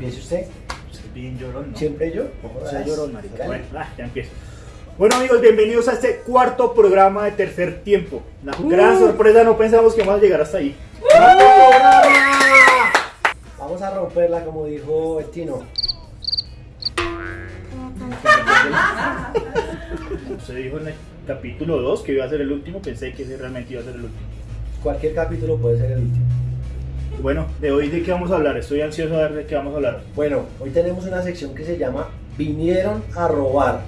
Empiece usted. Bien llorón, ¿no? Siempre yo. O sea, llorón, marica. Bueno, ah, ya empiezo. Bueno amigos, bienvenidos a este cuarto programa de tercer tiempo. Una gran sorpresa, no pensamos que vamos a llegar hasta ahí. Vamos a romperla como dijo el Tino. Se dijo en el capítulo 2 que iba a ser el último, pensé que ese realmente iba a ser el último. Cualquier capítulo puede ser el último. Bueno, de hoy de qué vamos a hablar, estoy ansioso a ver de qué vamos a hablar. Bueno, hoy tenemos una sección que se llama Vinieron a robar.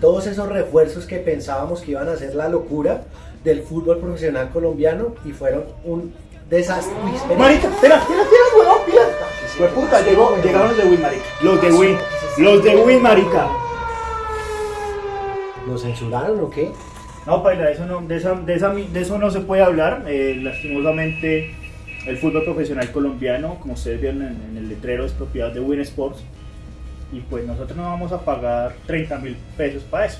Todos esos refuerzos que pensábamos que iban a ser la locura del fútbol profesional colombiano y fueron un desastre. Uy. Marica, espera, huevón, mira. Fue puta, llegó, llegaron los de Win, marica. Los de Win, los de Win, marica. ¿Nos censuraron o qué? No, Paila, eso no, de, esa- de, esa- de eso no se puede hablar. Eh, lastimosamente, el fútbol profesional colombiano, como ustedes vieron en, en el letrero, es propiedad de Win Sports. Y pues nosotros no vamos a pagar 30 mil pesos para eso.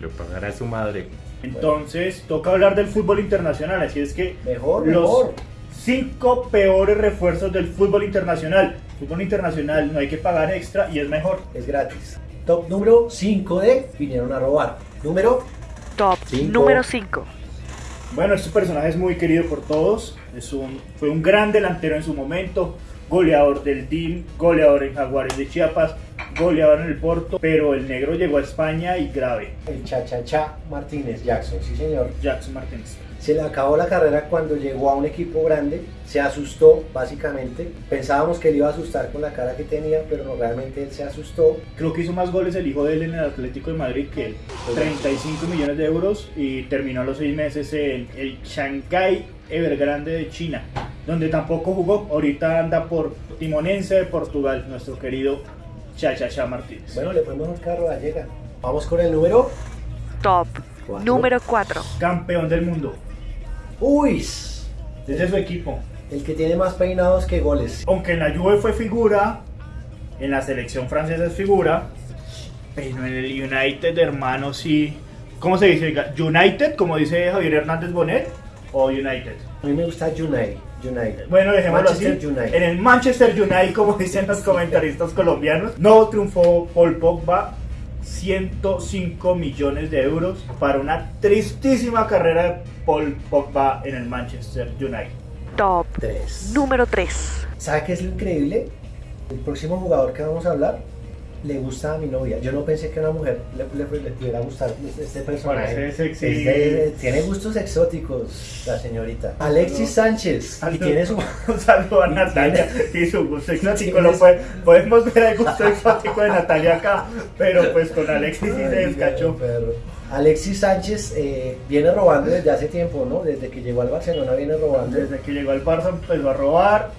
Lo pagará su madre. Entonces, toca hablar del fútbol internacional. Así es que Mejor, los mejor. cinco peores refuerzos del fútbol internacional. Fútbol internacional no hay que pagar extra y es mejor. Es gratis. Top número 5 de Vinieron a robar. Número Top Cinco. número 5. Bueno, este personaje es muy querido por todos. Es un, fue un gran delantero en su momento, goleador del DIM, goleador en Jaguares de Chiapas, goleador en el Porto, pero el negro llegó a España y grave. el Cha-Cha-Cha Martínez Jackson. Sí, señor. Jackson Martínez. Se le acabó la carrera cuando llegó a un equipo grande, se asustó básicamente. Pensábamos que le iba a asustar con la cara que tenía, pero no, realmente él se asustó. Creo que hizo más goles el hijo de él en el Atlético de Madrid que él. 35 millones de euros y terminó a los seis meses en el Shanghai Evergrande de China, donde tampoco jugó. Ahorita anda por Timonense de Portugal, nuestro querido Chachacha Martínez. Bueno, le fue mejor carro a llega. Vamos con el número. Top Cuatro. número 4. Campeón del mundo. Uy, Ese es su equipo. el que tiene más peinados que goles. Aunque en la Juve fue figura, en la selección francesa es figura, pero en el United, hermano, sí. ¿Cómo se dice? ¿United, como dice Javier Hernández Bonet? ¿O United? A mí me gusta United. United. Bueno, dejémoslo Manchester así. United. En el Manchester United, como dicen los comentaristas colombianos, no triunfó Paul Pogba. 105 millones de euros para una tristísima carrera de Paul Pogba en el Manchester United. Top Tres. número 3. ¿Sabe qué es lo increíble? El próximo jugador que vamos a hablar le gusta a mi novia. Yo no pensé que a una mujer le, le- le pudiera gustar este personaje. Parece sexy. Es de- tiene gustos exóticos la señorita. Alexis Sánchez. Y tiene su... Un saludo a y Natalia y su gusto exótico. Lo puede- podemos ver el gusto exótico de Natalia acá, pero pues con Alexis sí se descachó. Alexis Sánchez eh, viene robando desde hace tiempo, ¿no? Desde que llegó al Barcelona viene robando. Desde que llegó al Barça empezó a robar.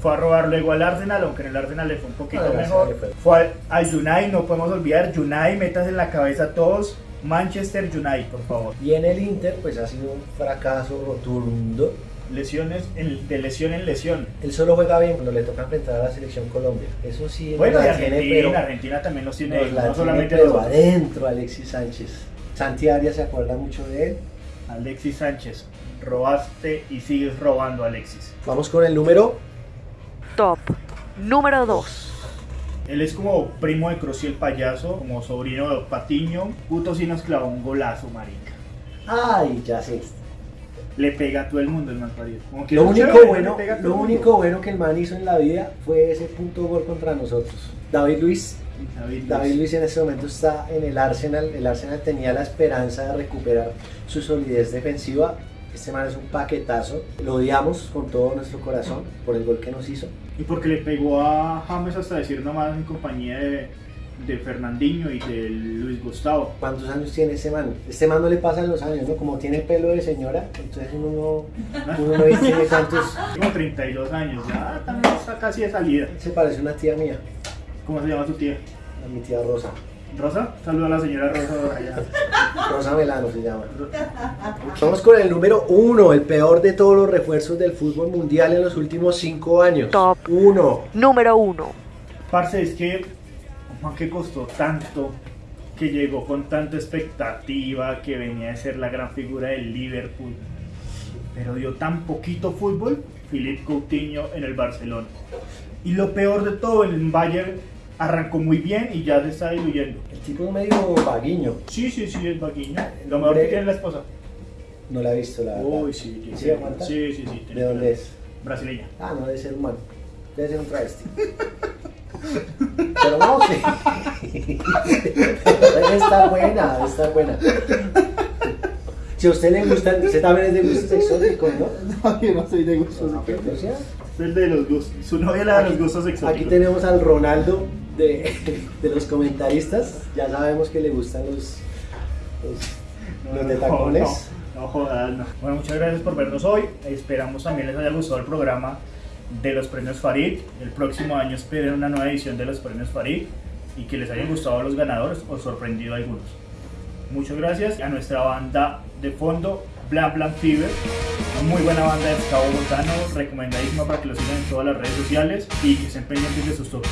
Fue a robar luego al Arsenal, aunque en el Arsenal le fue un poquito Ah, mejor. Fue. Al, United, no podemos olvidar. United, metas en la cabeza a todos. Manchester United, por favor. Y en el Inter, pues ha sido un fracaso rotundo. Lesiones de lesión en lesión. Él solo juega bien cuando le toca enfrentar a la selección Colombia. Eso sí, Bueno, y la tiene, Argentina, pero- Argentina también los tiene, no tiene, solamente pero adentro Alexis Sánchez. Santi Arias se acuerda mucho de él. Alexis Sánchez, robaste y sigues robando, Alexis. Vamos con el número. Top número 2. Él es como primo de Croci el payaso, como sobrino de Patiño. Puto sí nos clavó un golazo, marica. Ay, ya sé. Le pega a todo el mundo el mal parido. Como que Lo único, chévere, bueno, lo único bueno que el man hizo en la vida fue ese punto gol contra nosotros. David Luis David Luiz. David Luis en este momento está en el Arsenal. El Arsenal tenía la esperanza de recuperar su solidez defensiva. Este man es un paquetazo. Lo odiamos con todo nuestro corazón por el gol que nos hizo. Y porque le pegó a James hasta decir nomás en compañía de, de Fernandinho y de Luis Gustavo. ¿Cuántos años tiene este man? Este man no le pasan los años, ¿no? Como tiene pelo de señora, entonces uno no, uno no dice tiene tantos. Como 32 años, ya también está casi de salida. Se parece a una tía mía, ¿Cómo se llama tu tía? a mi tía Rosa. ¿Rosa? Saluda a la señora Rosa allá. Rosa Melano se llama. Vamos con el número uno, el peor de todos los refuerzos del fútbol mundial en los últimos cinco años. Top. Uno. Número 1. Parce, es que, Juan, que costó tanto, que llegó con tanta expectativa, que venía a ser la gran figura del Liverpool, pero dio tan poquito fútbol, Philippe Coutinho en el Barcelona. Y lo peor de todo, el Bayern arrancó muy bien y ya se está diluyendo. El tipo es medio vaguiño. Sí, sí, sí, es vaquiño. Lo mejor que tiene la esposa. No la he visto, la verdad. Uy, sí, sí. ¿Sí aguanta? Sí, sí, sí. ¿De dónde es? Brasileña. Ah, no, debe ser humano. Debe ser un travesti. Pero no, sí. está buena, está buena. Si a usted le gusta, usted también es de gustos exóticos, ¿no? No, yo no soy de gustos o sea, Es el de los gustos. Su novia la de los gustos exóticos. Aquí tenemos al Ronaldo de, de los comentaristas. Ya sabemos que le gustan los, los, los de tacones. No, no, jodas, no. Bueno, muchas gracias por vernos hoy. Esperamos también les haya gustado el programa de los premios Farid. El próximo año esperen una nueva edición de los premios Farid y que les hayan gustado los ganadores o sorprendido a algunos. Muchas gracias a nuestra banda de fondo, Blan Blan Fever, una muy buena banda de ska bogotano, recomendadísima para que lo sigan en todas las redes sociales y que estén pendientes de sus toques.